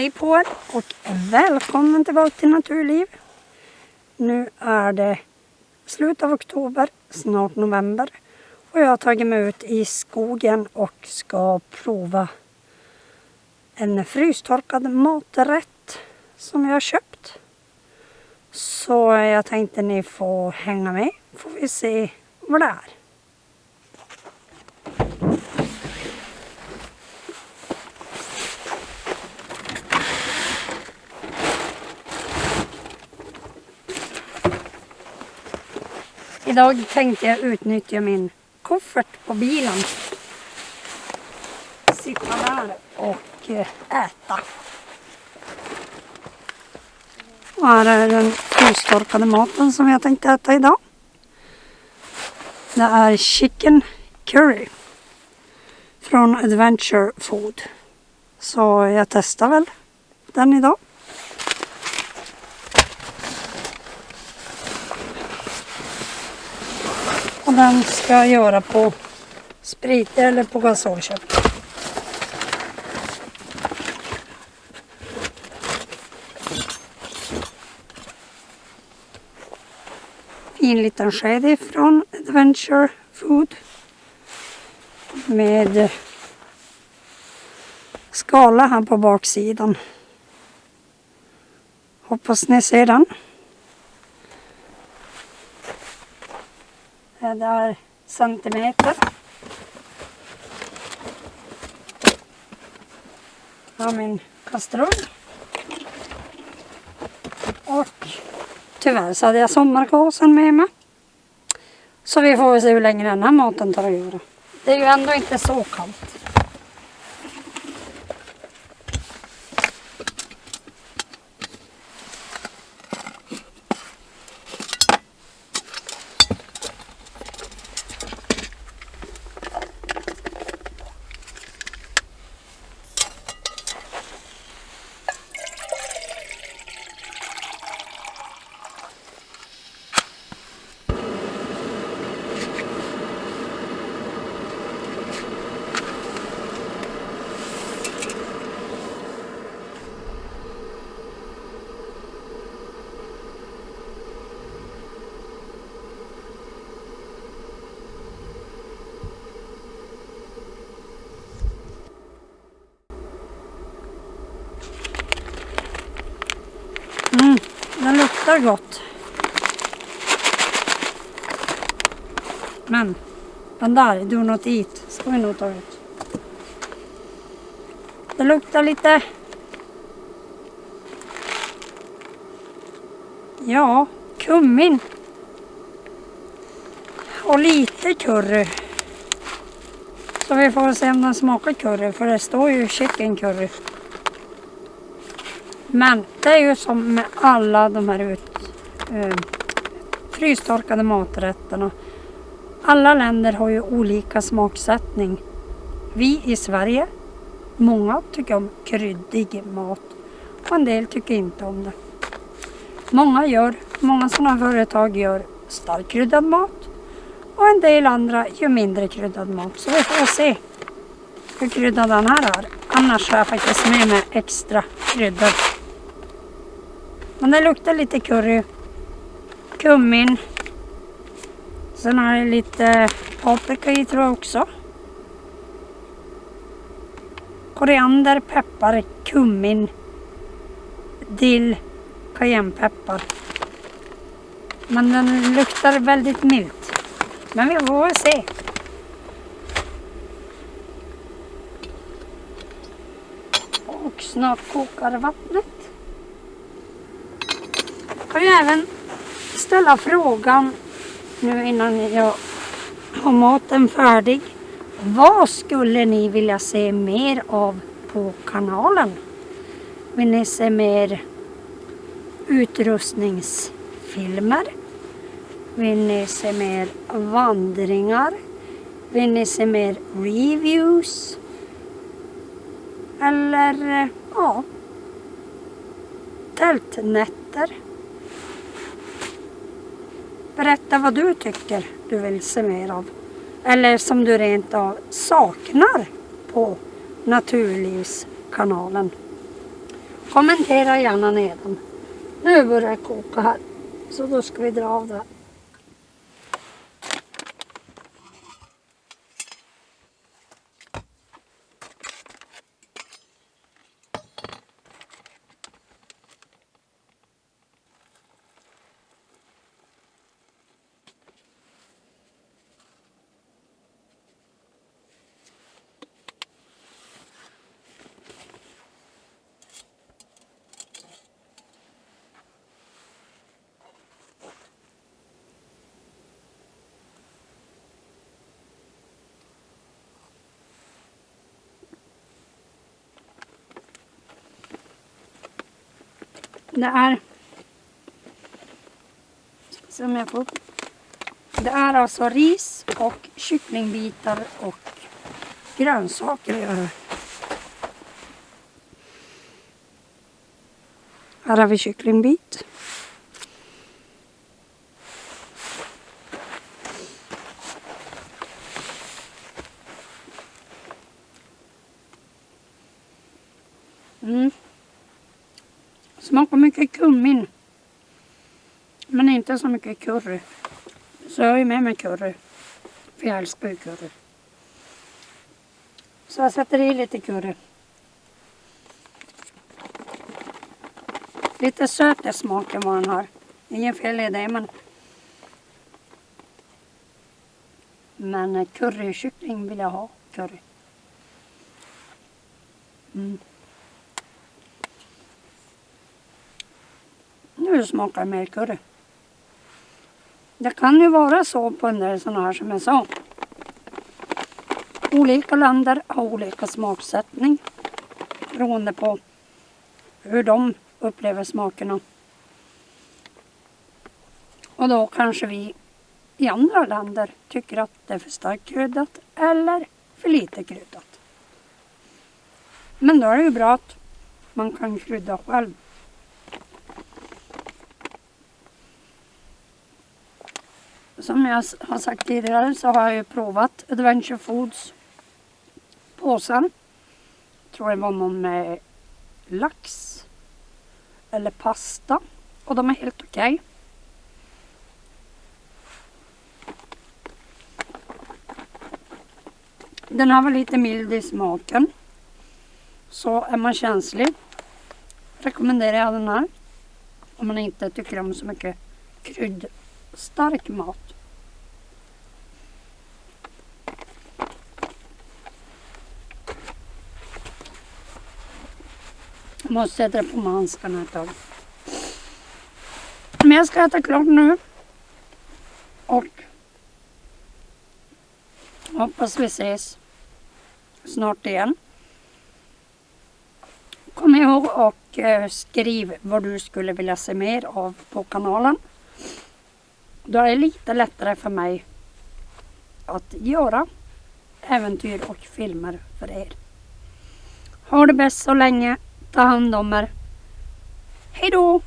Hej på er och välkommen tillbaka till Naturliv. Nu är det slut av oktober, snart november och jag har tagit mig ut i skogen och ska prova en frystorkad maträtt som jag har köpt. Så jag tänkte ni får hänga med, får vi se vad det är. Idag tänkte jag utnyttja min koffert på bilen. Sitta där och eh, äta. Och här är den frystorkade maten som jag tänkte äta idag. Det är chicken curry från Adventure Food. Så jag testar väl den idag. Och den ska jag göra på sprit eller på gasolkött. Fin liten sked ifrån Adventure Food. Med skala här på baksidan. Hoppas ni ser den. Det är centimeter. Jag har min kastrull. Och tyvärr så hade jag sommargasen med mig. Så vi får se hur länge den här maten tar att göra. Det är ju ändå inte så kallt. Mm, den luktar gott. Men den där, do not eat, ska vi nog ta ut. Det luktar lite... Ja, kummin. Och lite curry. Så vi får se om den smakar curry, för det står ju chicken curry. Men det är ju som med alla de här ut, eh, frystorkade maträtterna. Alla länder har ju olika smaksättning. Vi i Sverige, många tycker om kryddig mat och en del tycker inte om det. Många gör, många sådana företag gör starkt kryddad mat och en del andra gör mindre kryddad mat. Så vi får se hur kryddad den här är. Annars har jag faktiskt med mig extra kryddor. Men det luktar lite curry. Kummin. Sen har jag lite paprika i tror jag också. Koriander, peppar, kummin, dill, cayennepeppar. Men den luktar väldigt milt. Men vi får väl se. Och snart kokar vattnet kan ju även ställa frågan nu innan jag har maten färdig. Vad skulle ni vilja se mer av på kanalen? Vill ni se mer utrustningsfilmer? Vill ni se mer vandringar? Vill ni se mer reviews? Eller ja, tältnätter? Berätta vad du tycker du vill se mer av. Eller som du rent av saknar på Naturlivskanalen. kommentera gärna nedan. Nu börjar det koka här. Så då ska vi dra av det. här. Det är... Se om jag får upp. Det är alltså ris och kycklingbitar och grönsaker jag har. Här har vi kycklingbit. Mm. Smakar mycket kummin. Men inte så mycket curry. Så jag har ju med mig curry. För jag älskar ju curry. Så jag sätter i lite curry. Lite söt är smaken vad den har. Ingen fel i det men Men eh, currykyckling vill jag ha. Curry. Mm. Nu smakar det mer curry. Det kan ju vara så på en del sådana här som jag sa. Olika länder har olika smaksättning beroende på hur de upplever smakerna. Och då kanske vi i andra länder tycker att det är för starkt kryddat eller för lite kryddat. Men då är det ju bra att man kan krydda själv. Som jag har sagt tidigare så har jag ju provat Adventure Foods påsar. Jag tror det var någon med lax eller pasta och de är helt okej. Okay. Den här var lite mild i smaken. Så är man känslig rekommenderar jag den här. Om man inte tycker om så mycket kryddstark mat. Jag måste sätta på mig handskarna ett tag. Men jag ska äta klart nu. Och hoppas vi ses snart igen. Kom ihåg och eh, skriv vad du skulle vilja se mer av på kanalen. Då är det lite lättare för mig att göra äventyr och filmer för er. Ha det bäst så länge. Ta hand om er. Hej då!